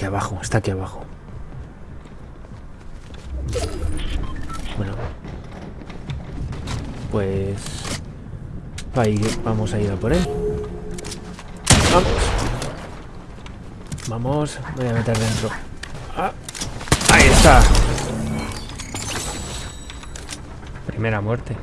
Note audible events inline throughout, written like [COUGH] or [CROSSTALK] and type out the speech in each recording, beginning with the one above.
aquí abajo, está aquí abajo. Bueno. Pues... Ahí vamos a ir a por él. Vamos. Vamos. Voy a meter dentro. Ah, ahí está. Primera muerte.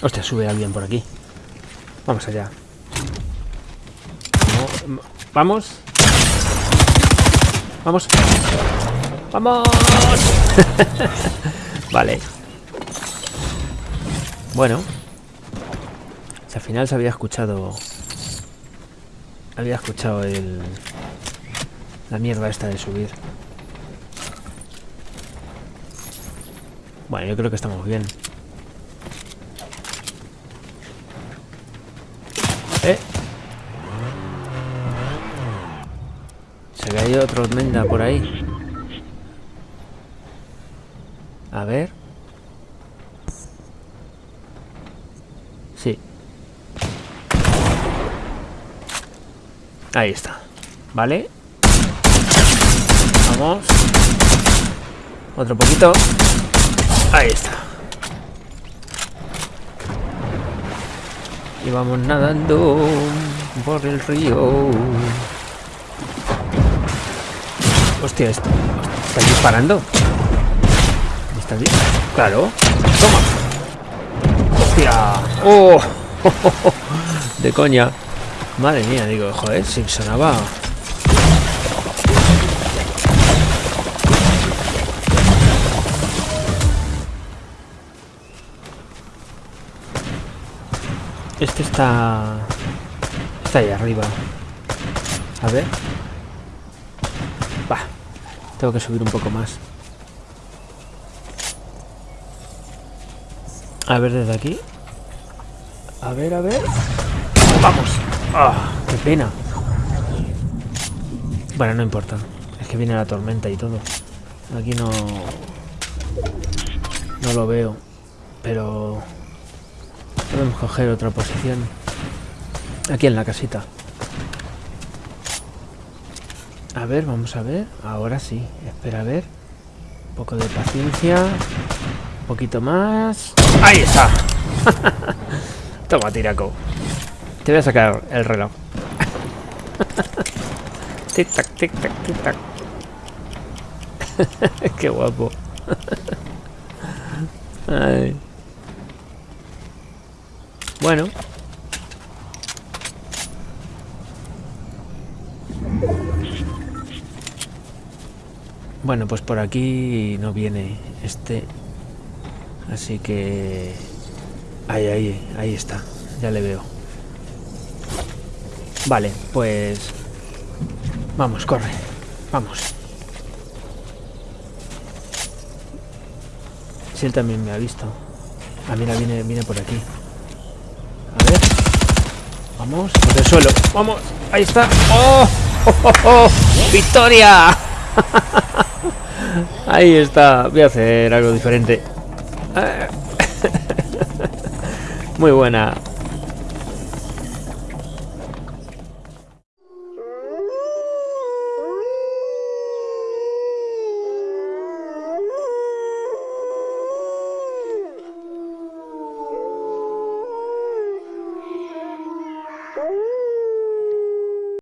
Hostia, sube alguien por aquí. Vamos allá. Vamos. Vamos. ¡Vamos! [LAUGHS] vale. Bueno. Si al final se había escuchado... Había escuchado el... La mierda esta de subir. Bueno, yo creo que estamos bien. ¿Eh? Se cayó otro menda por ahí. A ver. Sí. Ahí está. Vale. Vamos. Otro poquito. Ahí está. Y vamos nadando por el río. Hostia, ¿está disparando? ¿Está Claro. Toma. Hostia. Oh. [LAUGHS] De coña. Madre mía, digo, joder, si sonaba... Este está... Está ahí arriba. A ver. Va. Tengo que subir un poco más. A ver desde aquí. A ver, a ver. ¡Vamos! ¡Ah! ¡Qué pena! Bueno, no importa. Es que viene la tormenta y todo. Aquí no... No lo veo. Pero... Podemos coger otra posición. Aquí en la casita. A ver, vamos a ver. Ahora sí. Espera a ver. Un poco de paciencia. Un poquito más. ¡Ahí está! [LAUGHS] Toma, tiraco. Te voy a sacar el reloj. [LAUGHS] tic tac, tic tac, tic tac. [LAUGHS] Qué guapo. Ay. Bueno. Bueno, pues por aquí no viene este. Así que... Ahí, ahí, ahí está. Ya le veo. Vale, pues... Vamos, corre. Vamos. Si él también me ha visto. Ah, mira, viene, viene por aquí. Vamos, por el suelo. Vamos, ahí está. ¡Oh! ¡Oh, oh, oh! victoria [LAUGHS] ahí está. Voy a hacer algo diferente. [LAUGHS] Muy buena.